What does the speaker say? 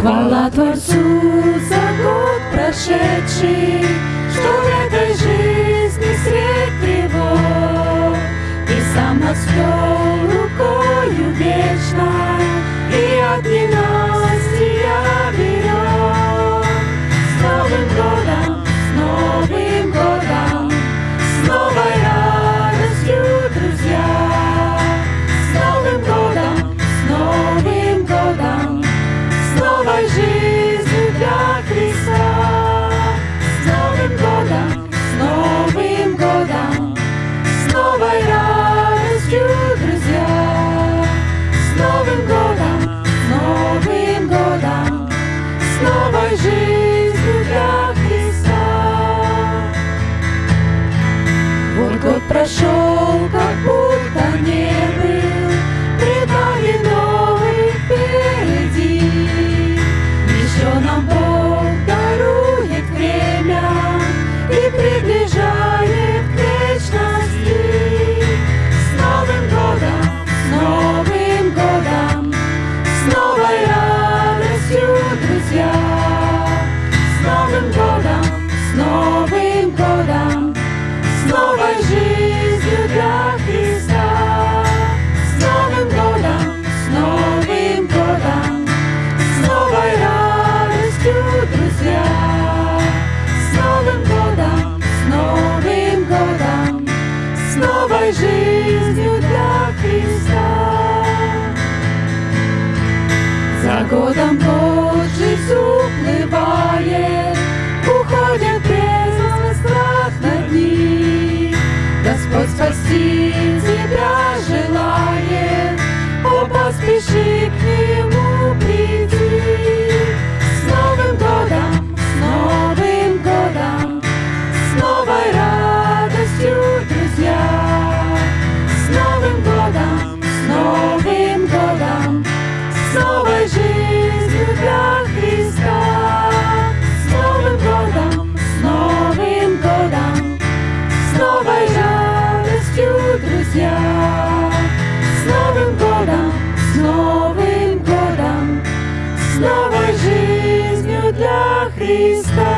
Хвала Творцу за год прошедший, прошел, как будто не был, Предали новый впереди. Еще нам Бог дарует время и приближение. За годом доджі уплывает. please stand.